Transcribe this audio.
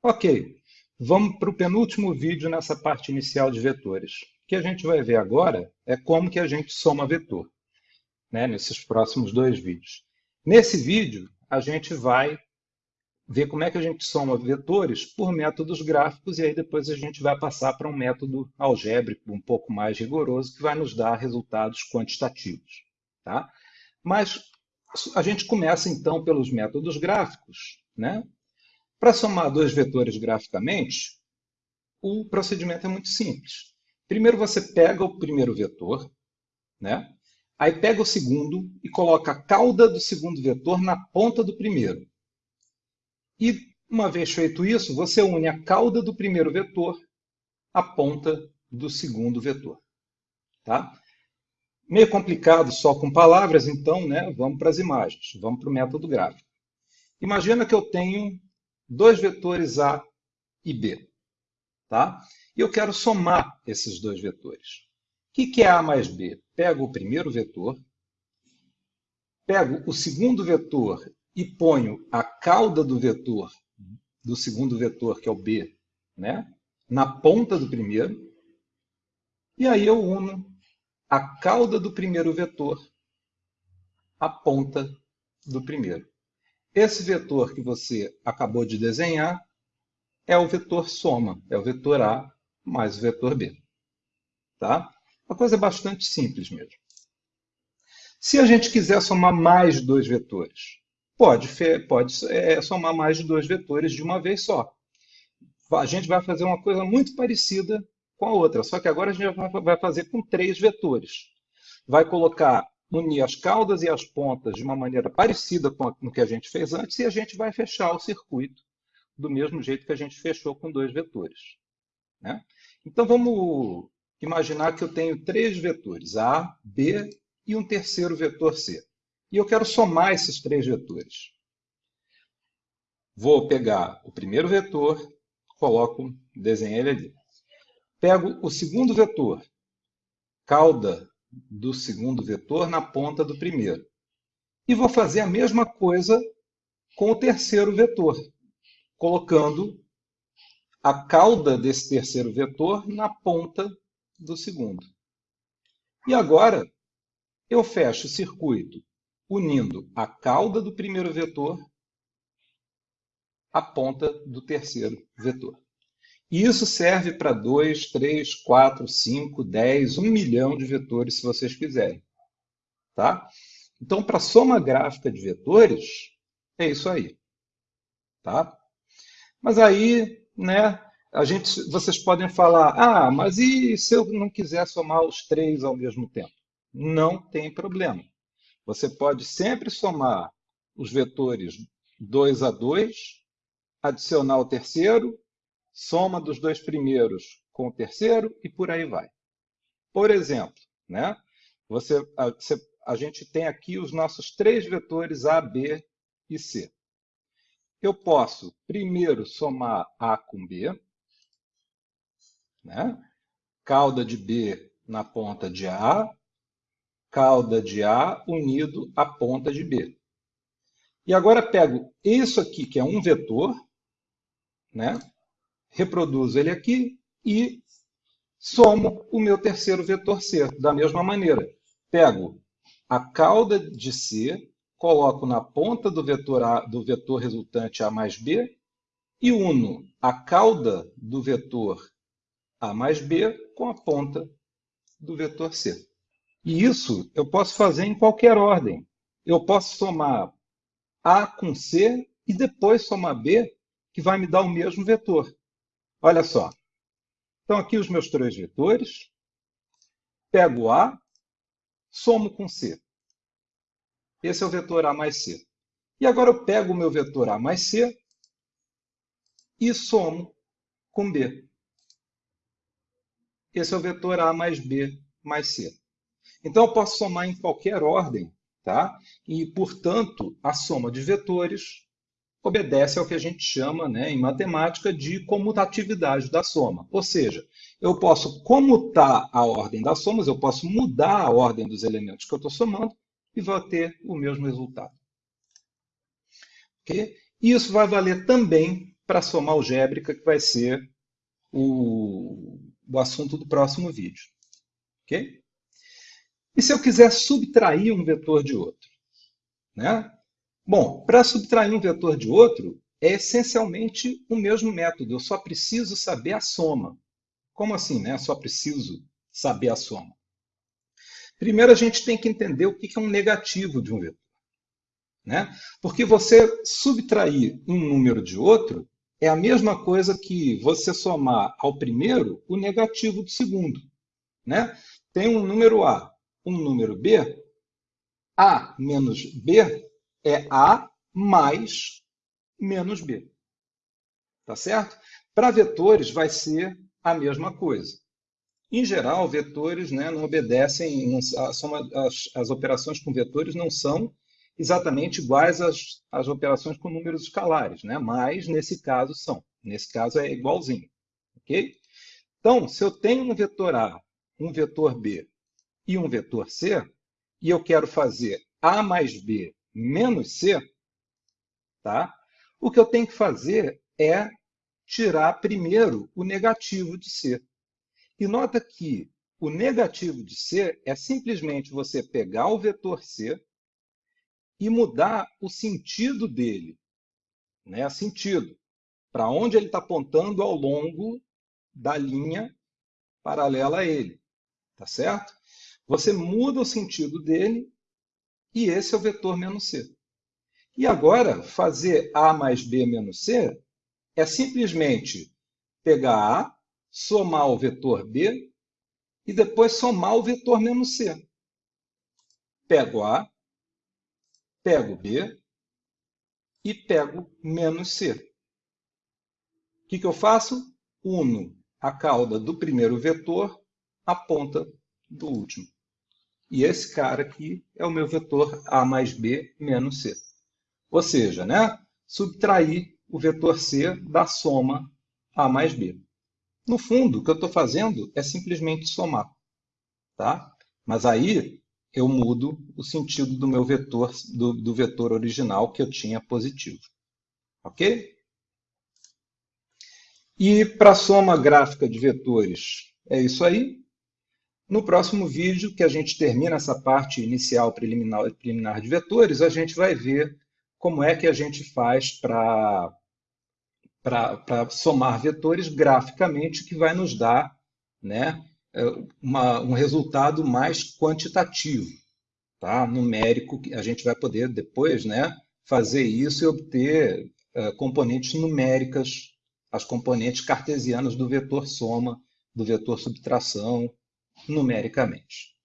Ok, vamos para o penúltimo vídeo nessa parte inicial de vetores. O que a gente vai ver agora é como que a gente soma vetor, né, nesses próximos dois vídeos. Nesse vídeo, a gente vai ver como é que a gente soma vetores por métodos gráficos e aí depois a gente vai passar para um método algébrico um pouco mais rigoroso que vai nos dar resultados quantitativos. Tá? Mas a gente começa então pelos métodos gráficos, né? Para somar dois vetores graficamente, o procedimento é muito simples. Primeiro você pega o primeiro vetor, né? aí pega o segundo e coloca a cauda do segundo vetor na ponta do primeiro. E, uma vez feito isso, você une a cauda do primeiro vetor à ponta do segundo vetor. Tá? Meio complicado só com palavras, então né, vamos para as imagens, vamos para o método gráfico. Imagina que eu tenho dois vetores A e B. Tá? E eu quero somar esses dois vetores. O que é A mais B? Pego o primeiro vetor, pego o segundo vetor e ponho a cauda do vetor, do segundo vetor, que é o B, né, na ponta do primeiro, e aí eu uno a cauda do primeiro vetor à ponta do primeiro. Esse vetor que você acabou de desenhar é o vetor soma, é o vetor A mais o vetor B. Tá? Uma coisa bastante simples mesmo. Se a gente quiser somar mais dois vetores, pode, pode é, somar mais de dois vetores de uma vez só. A gente vai fazer uma coisa muito parecida com a outra, só que agora a gente vai fazer com três vetores. Vai colocar unir as caudas e as pontas de uma maneira parecida com o que a gente fez antes e a gente vai fechar o circuito do mesmo jeito que a gente fechou com dois vetores. Né? Então vamos imaginar que eu tenho três vetores, A, B e um terceiro vetor C. E eu quero somar esses três vetores. Vou pegar o primeiro vetor, coloco, desenho ele ali. Pego o segundo vetor, cauda do segundo vetor na ponta do primeiro. E vou fazer a mesma coisa com o terceiro vetor, colocando a cauda desse terceiro vetor na ponta do segundo. E agora eu fecho o circuito unindo a cauda do primeiro vetor à ponta do terceiro vetor. E isso serve para 2, 3, 4, 5, 10, 1 milhão de vetores, se vocês quiserem. Tá? Então, para soma gráfica de vetores, é isso aí. Tá? Mas aí, né, a gente, vocês podem falar, ah, mas e se eu não quiser somar os três ao mesmo tempo? Não tem problema. Você pode sempre somar os vetores 2 a 2, adicionar o terceiro, soma dos dois primeiros com o terceiro e por aí vai. Por exemplo, né? Você, a, você, a gente tem aqui os nossos três vetores A, B e C. Eu posso primeiro somar A com B, né? cauda de B na ponta de A, cauda de A unido à ponta de B. E agora pego isso aqui, que é um vetor, né? Reproduzo ele aqui e somo o meu terceiro vetor C. Da mesma maneira, pego a cauda de C, coloco na ponta do vetor, a, do vetor resultante A mais B e uno a cauda do vetor A mais B com a ponta do vetor C. E isso eu posso fazer em qualquer ordem. Eu posso somar A com C e depois somar B, que vai me dar o mesmo vetor. Olha só. Então, aqui os meus três vetores. Pego A, somo com C. Esse é o vetor A mais C. E agora eu pego o meu vetor A mais C e somo com B. Esse é o vetor A mais B mais C. Então, eu posso somar em qualquer ordem, tá? E, portanto, a soma de vetores obedece ao que a gente chama, né, em matemática, de comutatividade da soma. Ou seja, eu posso comutar a ordem das somas, eu posso mudar a ordem dos elementos que eu estou somando e vou ter o mesmo resultado. Okay? Isso vai valer também para a soma algébrica, que vai ser o, o assunto do próximo vídeo. Ok? E se eu quiser subtrair um vetor de outro? Né? Bom, para subtrair um vetor de outro, é essencialmente o mesmo método. Eu só preciso saber a soma. Como assim, né? Só preciso saber a soma. Primeiro, a gente tem que entender o que é um negativo de um vetor. Né? Porque você subtrair um número de outro é a mesma coisa que você somar ao primeiro o negativo do segundo. Né? Tem um número A, um número B. A menos B é A mais menos B. Tá certo? Para vetores vai ser a mesma coisa. Em geral, vetores né, não obedecem, não, as, as, operações com vetores não são exatamente iguais às, às operações com números escalares, né? mas nesse caso são. Nesse caso é igualzinho. ok? Então, se eu tenho um vetor A, um vetor B e um vetor C, e eu quero fazer A mais B menos C, tá? o que eu tenho que fazer é tirar primeiro o negativo de C. E nota que o negativo de C é simplesmente você pegar o vetor C e mudar o sentido dele. Né? Sentido. Para onde ele está apontando ao longo da linha paralela a ele. Tá certo? Você muda o sentido dele e esse é o vetor menos C. E agora, fazer A mais B menos C é simplesmente pegar A, somar o vetor B e depois somar o vetor menos C. Pego A, pego B e pego menos C. O que, que eu faço? Uno a cauda do primeiro vetor à ponta do último. E esse cara aqui é o meu vetor A mais B menos C. Ou seja, né, subtrair o vetor C da soma A mais B. No fundo, o que eu estou fazendo é simplesmente somar. Tá? Mas aí eu mudo o sentido do meu vetor, do, do vetor original que eu tinha positivo. Ok? E para a soma gráfica de vetores, é isso aí. No próximo vídeo, que a gente termina essa parte inicial preliminar, de vetores, a gente vai ver como é que a gente faz para para somar vetores graficamente, que vai nos dar né, é, uma, um resultado mais quantitativo, tá? numérico, que a gente vai poder depois né, fazer isso e obter uh, componentes numéricas, as componentes cartesianas do vetor soma, do vetor subtração, numericamente.